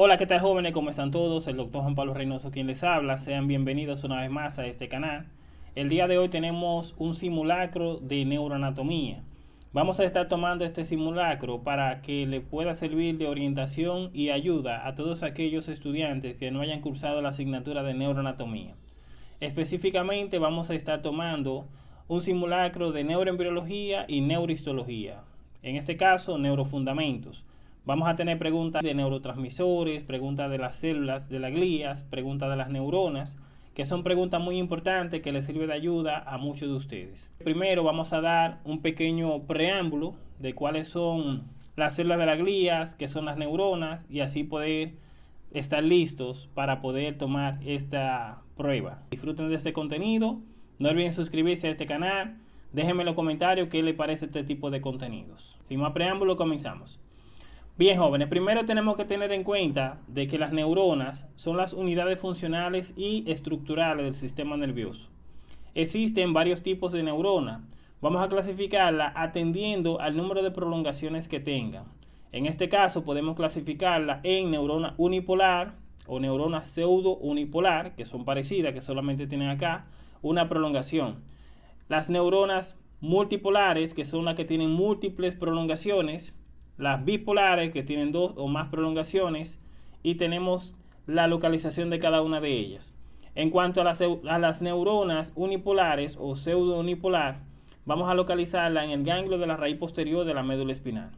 Hola, ¿qué tal jóvenes? ¿Cómo están todos? El doctor Juan Pablo Reynoso quien les habla. Sean bienvenidos una vez más a este canal. El día de hoy tenemos un simulacro de neuroanatomía. Vamos a estar tomando este simulacro para que le pueda servir de orientación y ayuda a todos aquellos estudiantes que no hayan cursado la asignatura de neuroanatomía. Específicamente vamos a estar tomando un simulacro de neuroembriología y neurohistología. En este caso, neurofundamentos. Vamos a tener preguntas de neurotransmisores, preguntas de las células de las glías, preguntas de las neuronas, que son preguntas muy importantes que les sirve de ayuda a muchos de ustedes. Primero vamos a dar un pequeño preámbulo de cuáles son las células de las glías, qué son las neuronas y así poder estar listos para poder tomar esta prueba. Disfruten de este contenido, no olviden suscribirse a este canal, déjenme en los comentarios qué les parece este tipo de contenidos. Sin más preámbulo, comenzamos. Bien jóvenes, primero tenemos que tener en cuenta de que las neuronas son las unidades funcionales y estructurales del sistema nervioso. Existen varios tipos de neuronas. Vamos a clasificarla atendiendo al número de prolongaciones que tengan. En este caso podemos clasificarla en neurona unipolar o neurona pseudo unipolar, que son parecidas, que solamente tienen acá una prolongación. Las neuronas multipolares, que son las que tienen múltiples prolongaciones, las bipolares que tienen dos o más prolongaciones y tenemos la localización de cada una de ellas. En cuanto a las, neuronas unipolares o pseudo unipolar, vamos a localizarla en el ganglio de la raíz posterior de la médula espinal.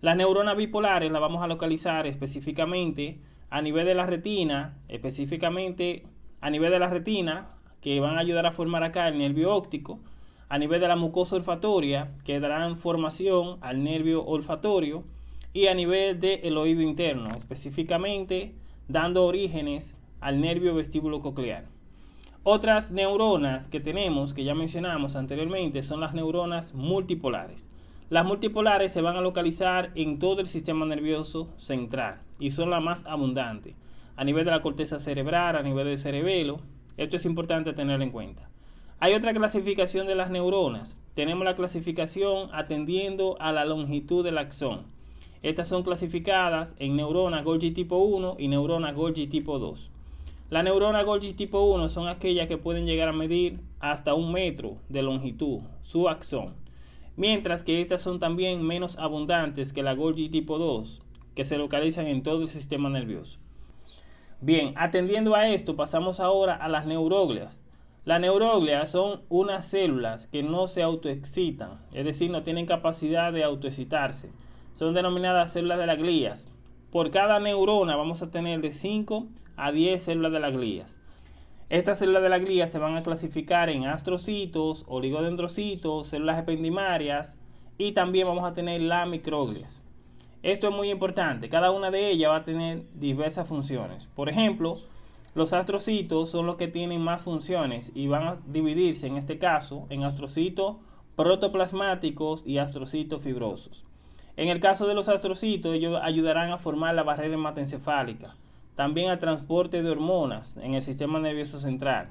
Las neuronas bipolares las vamos a localizar específicamente a nivel de la retina, específicamente a nivel de la retina, que van a ayudar a formar acá el nervio óptico, a nivel de la mucosa olfatoria que darán formación al nervio olfatorio y a nivel del oído interno, específicamente dando orígenes al nervio vestíbulo coclear. Otras neuronas que tenemos, que ya mencionamos anteriormente, son las neuronas multipolares. Las multipolares se van a localizar en todo el sistema nervioso central y son las más abundantes. A nivel de la corteza cerebral, a nivel del cerebelo, esto es importante tener en cuenta. Hay otra clasificación de las neuronas. Tenemos la clasificación atendiendo a la longitud del axón. Estas son clasificadas en neuronas Golgi tipo 1 y neuronas Golgi tipo 2. Las neuronas Golgi tipo 1 son aquellas que pueden llegar a medir hasta un metro de longitud, su axón. Mientras que estas son también menos abundantes que la Golgi tipo 2, que se localizan en todo el sistema nervioso. Bien, atendiendo a esto, pasamos ahora a las neuroglias. Las neuroglias son unas células que no se autoexcitan, es decir, no tienen capacidad de autoexcitarse. Son denominadas células de las glías. Por cada neurona vamos a tener de 5 a 10 células de las glías. Estas células de la glía se van a clasificar en astrocitos, oligodendrocitos, células ependimarias y también vamos a tener las microglias. Esto es muy importante, cada una de ellas va a tener diversas funciones. Por ejemplo, los astrocitos son los que tienen más funciones y van a dividirse en este caso en astrocitos protoplasmáticos y astrocitos fibrosos. En el caso de los astrocitos, ellos ayudarán a formar la barrera hematoencefálica, también al transporte de hormonas en el sistema nervioso central.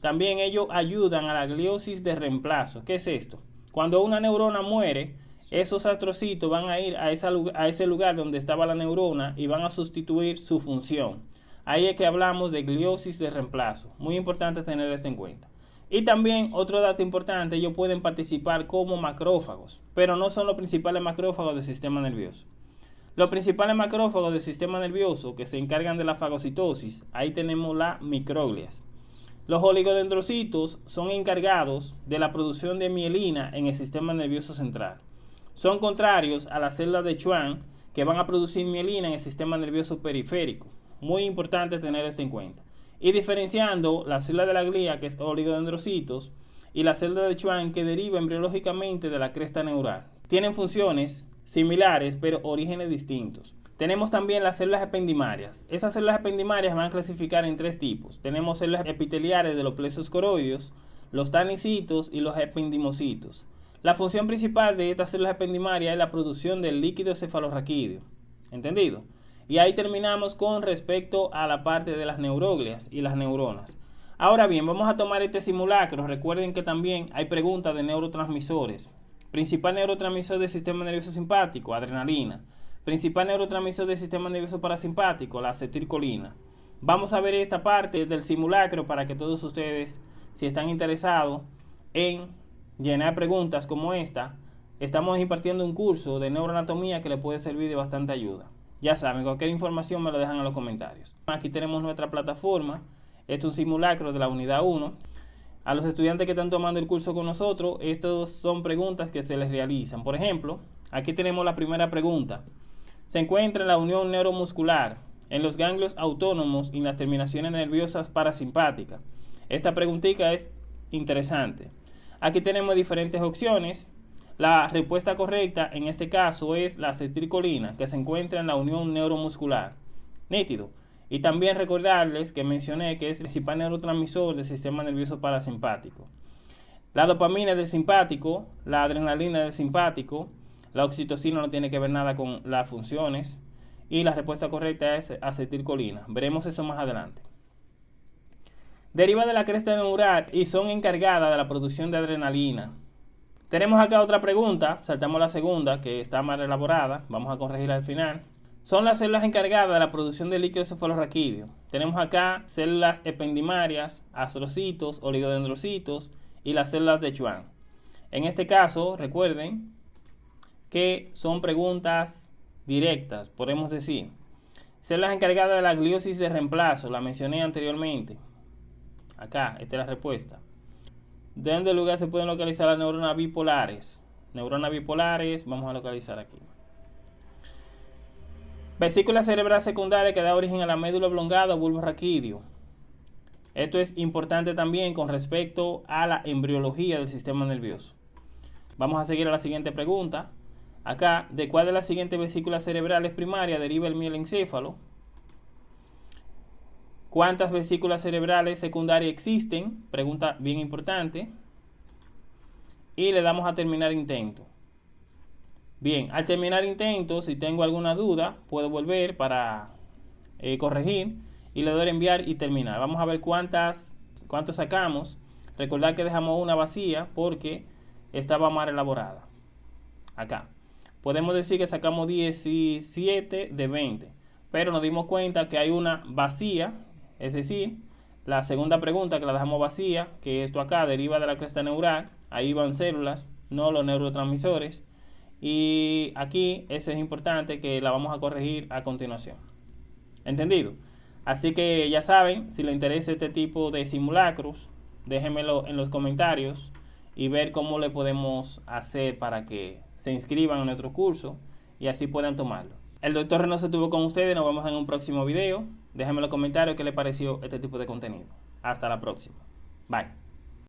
También ellos ayudan a la gliosis de reemplazo. ¿Qué es esto? Cuando una neurona muere, esos astrocitos van a ir a, a ese lugar donde estaba la neurona y van a sustituir su función. Ahí es que hablamos de gliosis de reemplazo. Muy importante tener esto en cuenta. Y también otro dato importante, ellos pueden participar como macrófagos, pero no son los principales macrófagos del sistema nervioso. Los principales macrófagos del sistema nervioso que se encargan de la fagocitosis, ahí tenemos las microglias. Los oligodendrocitos son encargados de la producción de mielina en el sistema nervioso central. Son contrarios a las células de Schwann que van a producir mielina en el sistema nervioso periférico. Muy importante tener esto en cuenta. Y diferenciando la célula de la glía, que es oligodendrocitos, y la célula de Schwann, que deriva embriológicamente de la cresta neural. Tienen funciones similares, pero orígenes distintos. Tenemos también las células ependimarias. Esas células ependimarias van a clasificar en tres tipos. Tenemos células epiteliares de los plexos coroides, los tanicitos y los ependimocitos. La función principal de estas células ependimarias es la producción del líquido cefalorraquídeo. ¿Entendido? Y ahí terminamos con respecto a la parte de las neuroglias y las neuronas. Ahora bien, vamos a tomar este simulacro. Recuerden que también hay preguntas de neurotransmisores. Principal neurotransmisor del sistema nervioso simpático, adrenalina. principal neurotransmisor del sistema nervioso parasimpático, la acetilcolina. Vamos a ver esta parte del simulacro para que todos ustedes, si están interesados en llenar preguntas como esta, estamos impartiendo un curso de neuroanatomía que le puede servir de bastante ayuda. Ya saben, cualquier información me lo dejan en los comentarios. Aquí tenemos nuestra plataforma. Esto es un simulacro de la unidad 1. A los estudiantes que están tomando el curso con nosotros, estas son preguntas que se les realizan. Por ejemplo, aquí tenemos la primera pregunta. Se encuentra en la unión neuromuscular, en los ganglios autónomos y en las terminaciones nerviosas parasimpáticas. Esta preguntita es interesante. Aquí tenemos diferentes opciones. La respuesta correcta en este caso es la acetilcolina, que se encuentra en la unión neuromuscular. Nítido. Y también recordarles que mencioné que es el principal neurotransmisor del sistema nervioso parasimpático. La dopamina del simpático, la adrenalina del simpático, la oxitocina no tiene que ver nada con las funciones. Y la respuesta correcta es acetilcolina. Veremos eso más adelante. Deriva de la cresta neural y son encargadas de la producción de adrenalina. Tenemos acá otra pregunta, saltamos la segunda que está más elaborada, vamos a corregirla al final. Son las células encargadas de la producción de líquido cefalorraquídeo. Tenemos acá células ependimarias, astrocitos, oligodendrocitos y las células de Schwann. En este caso, recuerden que son preguntas directas, podemos decir. Células encargadas de la gliosis de reemplazo, la mencioné anteriormente. Acá, esta es la respuesta. ¿De dónde lugar se pueden localizar las neuronas bipolares? Neuronas bipolares, vamos a localizar aquí. Vesícula cerebral secundaria que da origen a la médula oblongada o bulbo raquídeo. Esto es importante también con respecto a la embriología del sistema nervioso. Vamos a seguir a la siguiente pregunta. Acá, ¿de cuál de las siguientes vesículas cerebrales primarias deriva el mielencéfalo? ¿Cuántas vesículas cerebrales secundarias existen? Pregunta bien importante. Y le damos a terminar intento. Bien, al terminar intento, si tengo alguna duda, puedo volver para eh, corregir y le doy a enviar y terminar. Vamos a ver cuántas, cuántos sacamos. Recordar que dejamos una vacía porque estaba mal elaborada. Acá. Podemos decir que sacamos 17 de 20, pero nos dimos cuenta que hay una vacía es decir, la segunda pregunta que la dejamos vacía, que esto acá deriva de la cresta neural, ahí van células, no los neurotransmisores. Y aquí eso es importante que la vamos a corregir a continuación. ¿Entendido? Así que ya saben, si les interesa este tipo de simulacros, déjenmelo en los comentarios y ver cómo le podemos hacer para que se inscriban en nuestro curso y así puedan tomarlo. El doctor Reynoso estuvo con ustedes, nos vemos en un próximo video. Déjenme en los comentarios qué les pareció este tipo de contenido. Hasta la próxima. Bye.